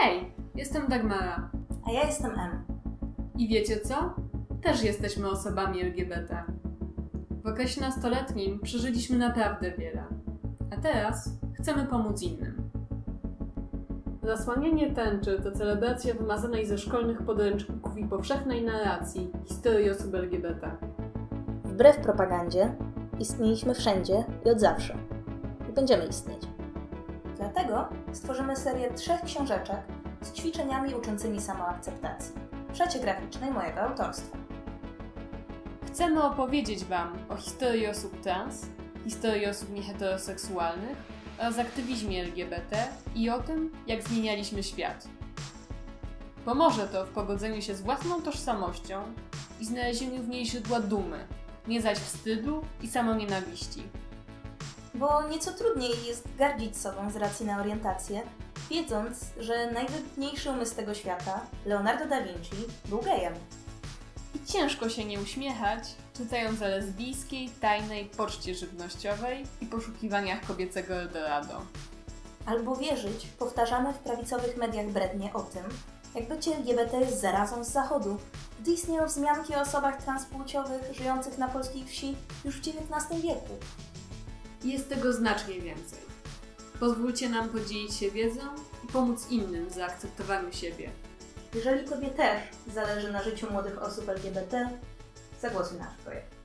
Hej, jestem Dagmara. A ja jestem M. I wiecie co? Też jesteśmy osobami LGBT. W okresie nastoletnim przeżyliśmy naprawdę wiele. A teraz chcemy pomóc innym. Zasłanianie tęczy to celebracja wymazanej ze szkolnych podręczników i powszechnej narracji historii osób LGBT. Wbrew propagandzie, istnieliśmy wszędzie i od zawsze. I będziemy istnieć. Dlatego stworzymy serię trzech książeczek z ćwiczeniami uczącymi samoakceptacji w graficznej mojego autorstwa. Chcemy opowiedzieć Wam o historii osób trans, historii osób nieheteroseksualnych oraz aktywizmie LGBT i o tym, jak zmienialiśmy świat. Pomoże to w pogodzeniu się z własną tożsamością i znalezieniu w niej źródła dumy, nie zaś wstydu i samonienawiści. Bo nieco trudniej jest gardzić sobą z racji na orientację, wiedząc, że najwybitniejszy umysł tego świata, Leonardo da Vinci, był gejem. I ciężko się nie uśmiechać, czytając o lesbijskiej, tajnej poczcie żywnościowej i poszukiwaniach kobiecego Eldorado. Albo wierzyć w powtarzane w prawicowych mediach brednie o tym, jak bycie LGBT jest zarazą z zachodu, gdy istnieją wzmianki o osobach transpłciowych żyjących na polskiej wsi już w XIX wieku. Jest tego znacznie więcej. Pozwólcie nam podzielić się wiedzą i pomóc innym w zaakceptowaniu siebie. Jeżeli Tobie też zależy na życiu młodych osób LGBT, zagłosuj na nasz projekt.